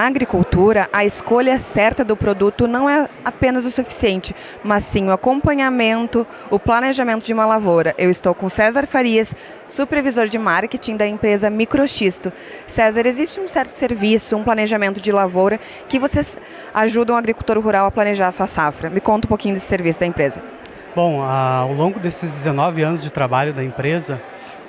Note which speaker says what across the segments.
Speaker 1: Na agricultura, a escolha certa do produto não é apenas o suficiente, mas sim o acompanhamento, o planejamento de uma lavoura. Eu estou com César Farias, supervisor de marketing da empresa Microxisto. César, existe um certo serviço, um planejamento de lavoura que vocês ajudam o agricultor rural a planejar a sua safra. Me conta um pouquinho desse serviço da empresa.
Speaker 2: Bom, ao longo desses 19 anos de trabalho da empresa,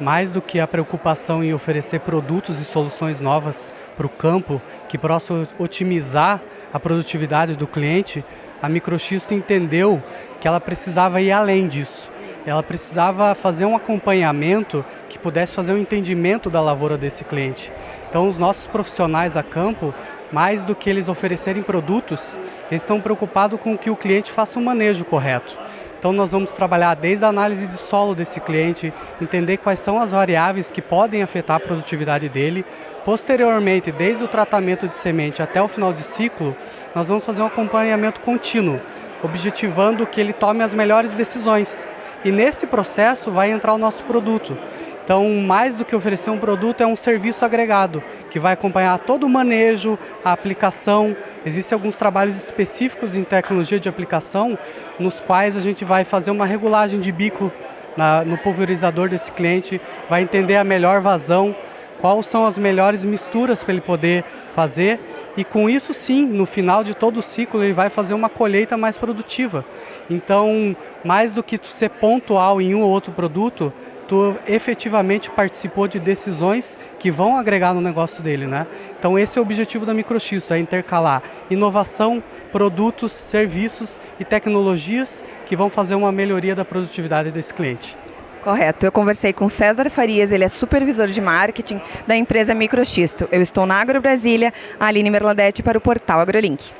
Speaker 2: mais do que a preocupação em oferecer produtos e soluções novas para o campo que possam otimizar a produtividade do cliente, a Microxisto entendeu que ela precisava ir além disso. Ela precisava fazer um acompanhamento que pudesse fazer um entendimento da lavoura desse cliente. Então, os nossos profissionais a campo, mais do que eles oferecerem produtos, eles estão preocupados com que o cliente faça um manejo correto. Então nós vamos trabalhar desde a análise de solo desse cliente, entender quais são as variáveis que podem afetar a produtividade dele. Posteriormente, desde o tratamento de semente até o final de ciclo, nós vamos fazer um acompanhamento contínuo, objetivando que ele tome as melhores decisões. E nesse processo vai entrar o nosso produto. Então, mais do que oferecer um produto, é um serviço agregado, que vai acompanhar todo o manejo, a aplicação. Existem alguns trabalhos específicos em tecnologia de aplicação, nos quais a gente vai fazer uma regulagem de bico na, no pulverizador desse cliente, vai entender a melhor vazão, quais são as melhores misturas para ele poder fazer e com isso sim, no final de todo o ciclo, ele vai fazer uma colheita mais produtiva. Então, mais do que ser pontual em um ou outro produto, tu efetivamente participou de decisões que vão agregar no negócio dele, né? Então esse é o objetivo da Microx, é intercalar inovação, produtos, serviços e tecnologias que vão fazer uma melhoria da produtividade desse cliente.
Speaker 1: Correto. Eu conversei com César Farias, ele é supervisor de marketing da empresa Microxisto. Eu estou na Agro Brasília, Aline Merladete para o portal AgroLink.